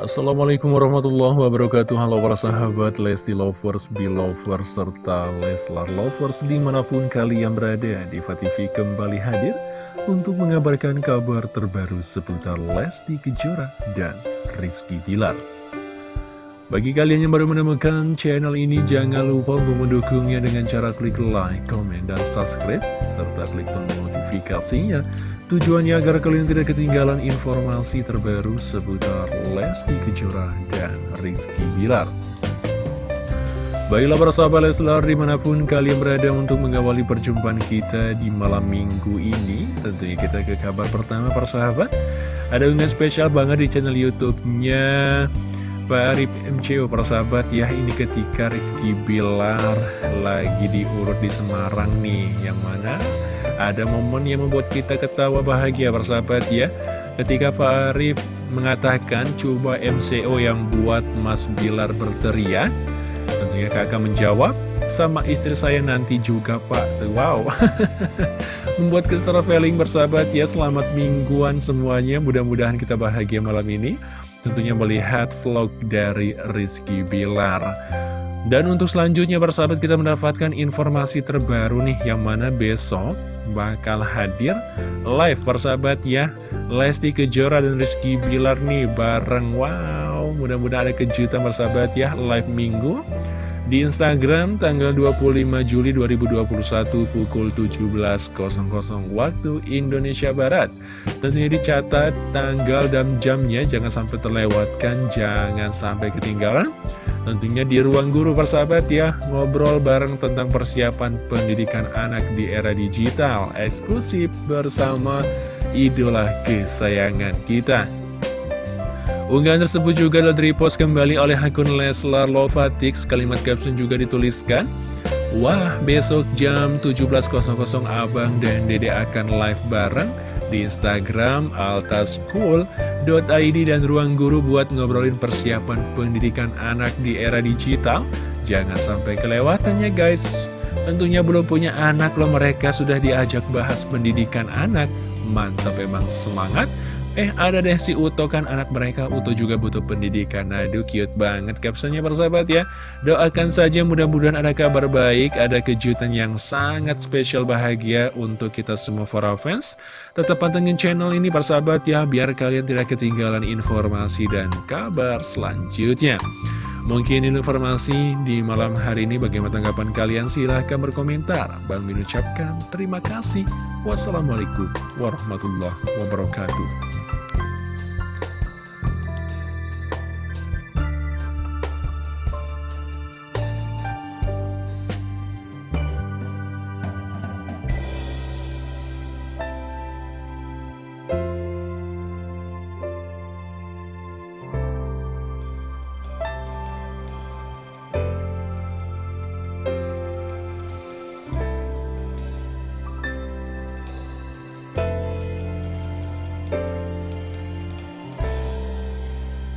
Assalamualaikum warahmatullahi wabarakatuh. Halo para sahabat Lesti Lovers, Belovers, serta Leslar Lovers di mana pun kalian berada Diva TV kembali hadir untuk mengabarkan kabar terbaru seputar Lesti Kejora dan Rizky Bilar Bagi kalian yang baru menemukan channel ini jangan lupa untuk mendukungnya dengan cara klik like, comment, dan subscribe serta klik tombol notifikasinya. Tujuannya agar kalian tidak ketinggalan informasi terbaru seputar Lesti Kejora dan Rizky Bilar. Baiklah para sahabat Leslar di mana pun kalian berada untuk mengawali perjumpaan kita di malam minggu ini Tentunya kita ke kabar pertama para sahabat. Ada unggahan spesial banget di channel youtube-nya Pak Arif MCO para sahabat ya ini ketika Rizky Bilar lagi diurut di Semarang nih. Yang mana ada momen yang membuat kita ketawa bahagia bersahabat ya. Ketika Pak Arif mengatakan coba MCO yang buat Mas Bilar berteriak. Tentunya kakak menjawab sama istri saya nanti juga Pak. Wow. Membuat kita traveling bersahabat ya. Selamat mingguan semuanya. Mudah-mudahan kita bahagia malam ini Tentunya melihat vlog dari Rizky Bilar. Dan untuk selanjutnya persahabat kita mendapatkan informasi terbaru nih Yang mana besok bakal hadir live persahabat ya. Lesti Kejora dan Rizky Bilar nih bareng. Wow mudah-mudahan ada kejutan persahabat ya live minggu di Instagram tanggal 25 Juli 2021 pukul 17.00 waktu Indonesia Barat. Tentunya dicatat tanggal dan jamnya jangan sampai terlewatkan, jangan sampai ketinggalan. Tentunya di ruang guru persahabat ya Ngobrol bareng tentang persiapan pendidikan anak di era digital Eksklusif bersama idola kesayangan kita Unggahan tersebut juga telah repost kembali oleh akun Leslar Lovatix Kalimat caption juga dituliskan Wah besok jam 17.00 Abang dan Dede akan live bareng di Instagram Alta School .id dan Ruang Guru buat ngobrolin persiapan pendidikan anak di era digital. Jangan sampai kelewatannya guys. Tentunya belum punya anak loh mereka sudah diajak bahas pendidikan anak. Mantap emang semangat. Eh ada deh si Uto kan anak mereka. Uto juga butuh pendidikan. Aduh cute banget captionnya persahabat ya. Doakan saja mudah-mudahan ada kabar baik Ada kejutan yang sangat spesial bahagia Untuk kita semua para fans. Tetap pantengin channel ini persahabat ya Biar kalian tidak ketinggalan informasi dan kabar selanjutnya Mungkin informasi di malam hari ini bagaimana tanggapan kalian? Silahkan berkomentar. Bang mengucapkan terima kasih. Wassalamualaikum warahmatullahi wabarakatuh